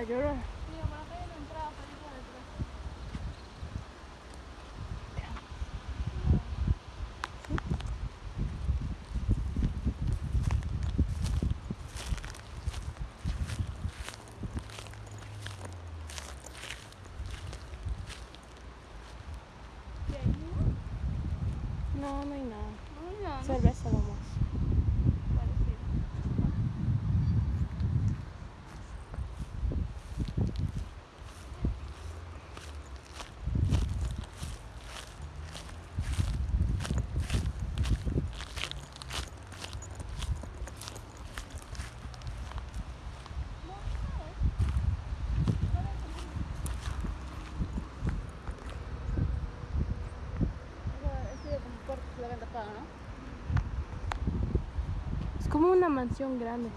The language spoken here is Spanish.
a llorar. No, no hay nada. No hay nada. Cerveza nomás. como una mansión grande.